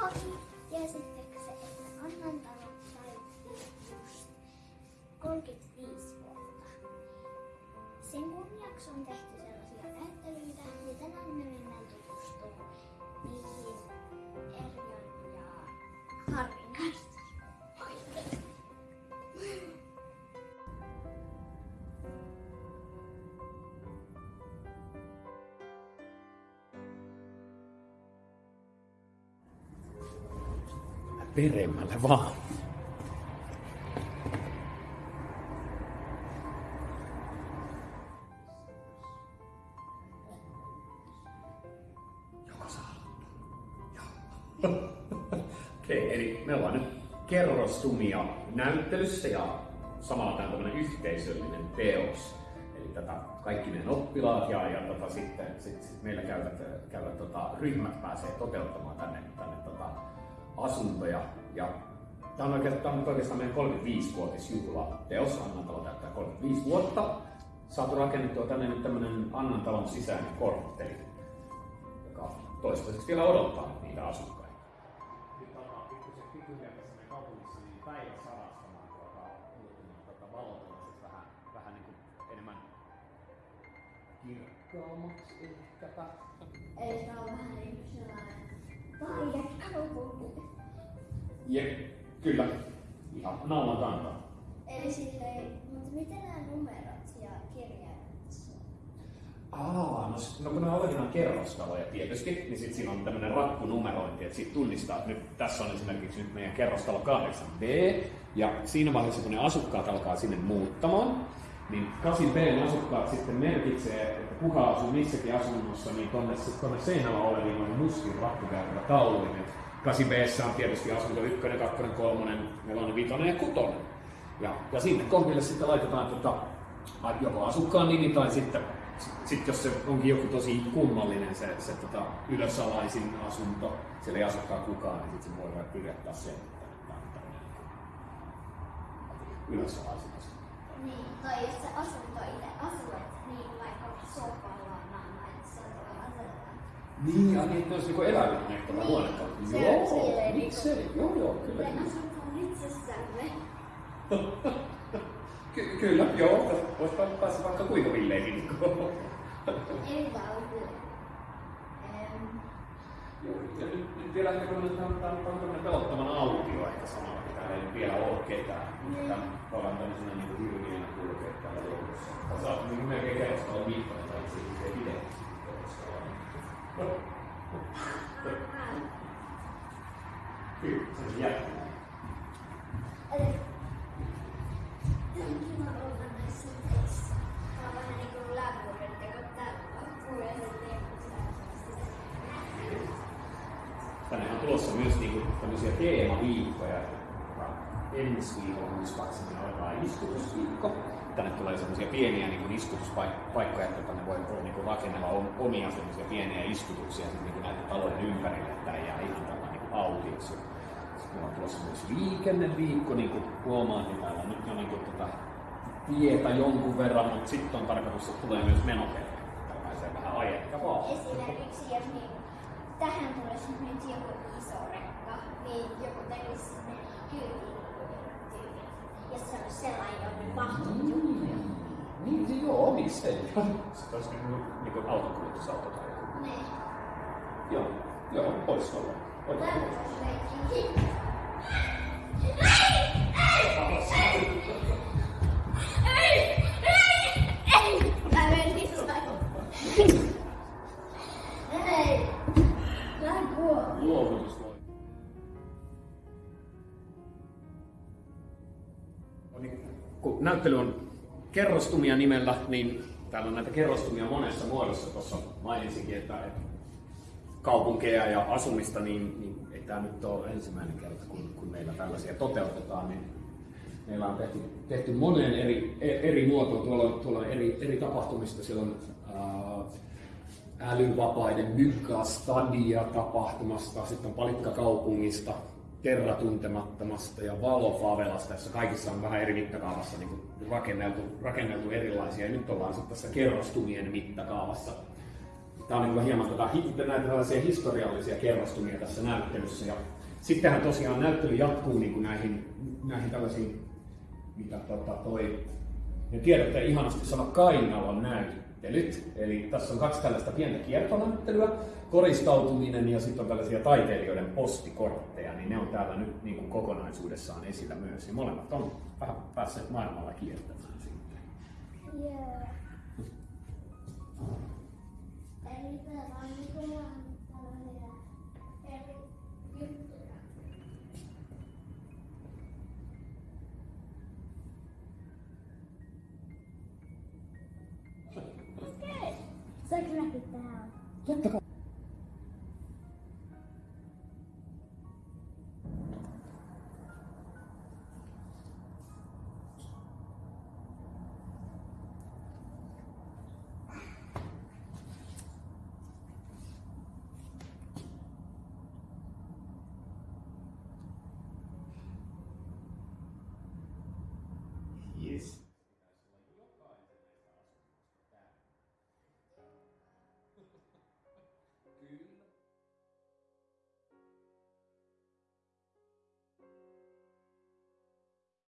Moi! Tiesittekö se, että Annantalo täytti just 35 vuotta? Sen kunniaksi on tehty Peremmälle vaan. Okei, eli me ollaan nyt kerrostumia näyttelyssä ja samalla tämä on tämmöinen yhteisöllinen teos. Eli tätä kaikki meidän oppilaat ja, ja tota, sitten sit, sit meillä käyvät, käyvät tota, ryhmät pääsee toteuttamaan tänne, tänne tota, asuntoja. Ja tämä on, oikeastaan, tämä on nyt oikeastaan meidän 35-vuotisjuhla teos. Annantalo täyttää 35 vuotta. Saatu rakennettua tänne nyt tämmöinen Annantalon sisäinen kortteli, joka toistaiseksi vielä odottaa niitä asukkaita. Nyt alkaa pikkusen pikkuhiljaa tässä meidän kaupungissa niin sarastamaan tuota, tuota valotella siis vähän, vähän niin kuin enemmän kirkkaammaksi ehkäpä. Eli tämä on vähän niin kuin sellainen taidekaupunki. Jep, kyllä. Ihan naulan kantaa. Eli silleen, mutta miten nämä numerot ja kirjaimet Aa, no, no kun on olevinaan kerrostaloja tietysti, niin sitten siinä on tämmöinen rakkunumerointi, että siitä tunnistaa, että nyt tässä on esimerkiksi nyt meidän kerrostalo 8B, ja siinä vaiheessa kun ne asukkaat alkaa sinne muuttamaan, niin 8B asukkaat sitten merkitsee, että kuka asuu missäkin asunnossa, niin tonne seinällä oleviin on mustin rakkukäytävä tauluihin. 8B on tietysti asunto 1, 2, 3, 4, 5 ja 6. Ja, ja sinne kohdille sitten laitetaan tota, joko asukkaan nimi tai sitten sit jos se onkin joku tosi kummallinen se, se tota, ylösalaisin asunto, siellä ei asukkaan kukaan, niin sitten se voi kirjoittaa sen, että tämä on ylösalaisin asunto. Niin, tai jos se asunto itse asuet, niin vaikka sohvalla on aina, että se voi asettaa. Niin, ja niin, olisi niinku nähtävä Niin, se on Joo, silleen miksei? Joo, joo, kyllä. Me kyllä. asutaan itsessämme. Ky- kyllä, joo. Voisi päästä vaikka kuinka villeihin. Ei Joo, ja nyt, nyt vielä ehkä kun tämä on, on tämmöinen pelottavan autio ehkä samalla, täällä ei vielä ole ketään. Niin. Tämä voidaan tämmöisenä niin kuin hirviönä kulkea täällä joukossa. Sä oot niin melkein kerrostalo viikkoinen tai se ei pidä Kyllä, se on jättä. eli on kiva olla näissä teissä. Tää on vähän niin kuin lämmuuden teko täällä. Kuulen Tänne on tulossa myös niinku tämmöisiä teemaviikkoja. Ensi viikolla muistaakseni alkaa istutusviikko. Tänne tulee semmoisia pieniä niin istutuspaikkoja, että tänne voi voi niinku rakennella om- omia semmoisia pieniä istutuksia sit niinku näiden talojen ympärille, että ei jää ihan tällä niinku autioksi. Meillä on tulossa myös liikenneviikko, niin kuin huomaat, niin täällä on nyt jo niinku tota tietä jonkun verran, mutta sitten on tarkoitus, että tulee myös menokerta. Täällä pääsee vähän ajettavaa. Esimerkiksi jos niin, tähän tulisi nyt joku iso rekka, niin joku tekisi sinne kyytiin tyyliin. Ja se olisi sellainen, jonne mahtuu juttuja. Niin, niin joo, miksei. Se olisi niin kuin, niin autokuljetusauto tai joku. Niin. Joo, joo, voisi olla. Voisi olla. Lämpöisleikki. Näyttely on kerrostumia nimellä, niin täällä on näitä kerrostumia monessa muodossa. Tuossa mainitsinkin, että, kaupunkeja ja asumista, niin, niin ei tämä nyt ole ensimmäinen kerta, kun, kun meillä tällaisia toteutetaan. Niin meillä on tehty, tehty moneen eri, eri muotoon. Tuolla tuolla on eri, eri tapahtumista. Siellä on ää, älyvapaiden Mygga Stadia tapahtumasta, sitten on Palikkakaupungista, Terra Tuntemattomasta ja Valo Favelasta, jossa kaikissa on vähän eri mittakaavassa niin kuin rakenneltu, rakenneltu erilaisia. Ja nyt ollaan sitten tässä kerrostumien mittakaavassa. Tämä on niin hieman tota, näitä tällaisia historiallisia kerrostumia tässä näyttelyssä. Ja sittenhän tosiaan näyttely jatkuu niin kuin näihin, näihin tällaisiin, mitä tota, toi, ja tiedätte ihanasti sana Kainalon näyttelyt. Eli tässä on kaksi tällaista pientä kiertonäyttelyä, koristautuminen ja sitten on tällaisia taiteilijoiden postikortteja, niin ne on täällä nyt niin kuin kokonaisuudessaan esillä myös. Ja molemmat on vähän päässeet maailmalla kiertämään sitten. Joo. Get the.